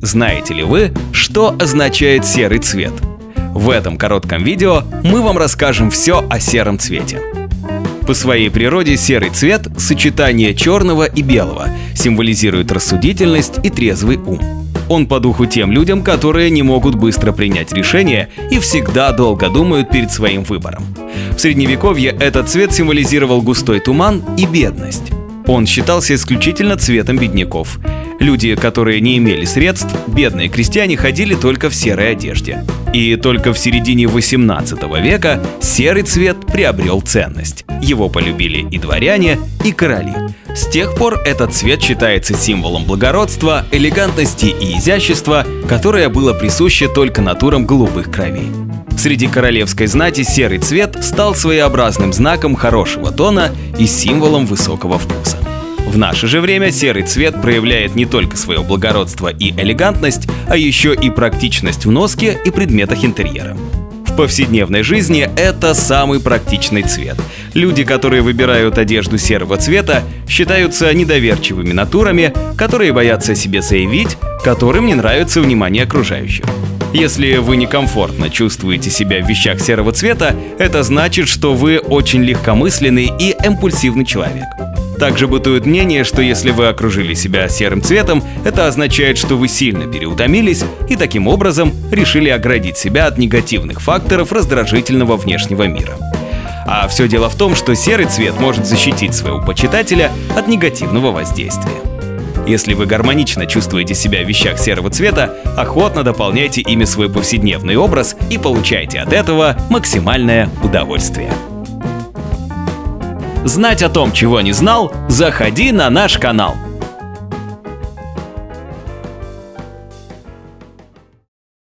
Знаете ли вы, что означает серый цвет? В этом коротком видео мы вам расскажем все о сером цвете. По своей природе серый цвет – сочетание черного и белого, символизирует рассудительность и трезвый ум. Он по духу тем людям, которые не могут быстро принять решение и всегда долго думают перед своим выбором. В средневековье этот цвет символизировал густой туман и бедность. Он считался исключительно цветом бедняков. Люди, которые не имели средств, бедные крестьяне ходили только в серой одежде. И только в середине 18 века серый цвет приобрел ценность. Его полюбили и дворяне, и короли. С тех пор этот цвет считается символом благородства, элегантности и изящества, которое было присуще только натурам голубых кровей. Среди королевской знати серый цвет стал своеобразным знаком хорошего тона и символом высокого вкуса. В наше же время серый цвет проявляет не только свое благородство и элегантность, а еще и практичность в носке и предметах интерьера. В повседневной жизни это самый практичный цвет. Люди, которые выбирают одежду серого цвета, считаются недоверчивыми натурами, которые боятся себе заявить, которым не нравится внимание окружающих. Если вы некомфортно чувствуете себя в вещах серого цвета, это значит, что вы очень легкомысленный и импульсивный человек. Также бытует мнение, что если вы окружили себя серым цветом, это означает, что вы сильно переутомились и таким образом решили оградить себя от негативных факторов раздражительного внешнего мира. А все дело в том, что серый цвет может защитить своего почитателя от негативного воздействия. Если вы гармонично чувствуете себя в вещах серого цвета, охотно дополняйте ими свой повседневный образ и получайте от этого максимальное удовольствие. Знать о том, чего не знал, заходи на наш канал –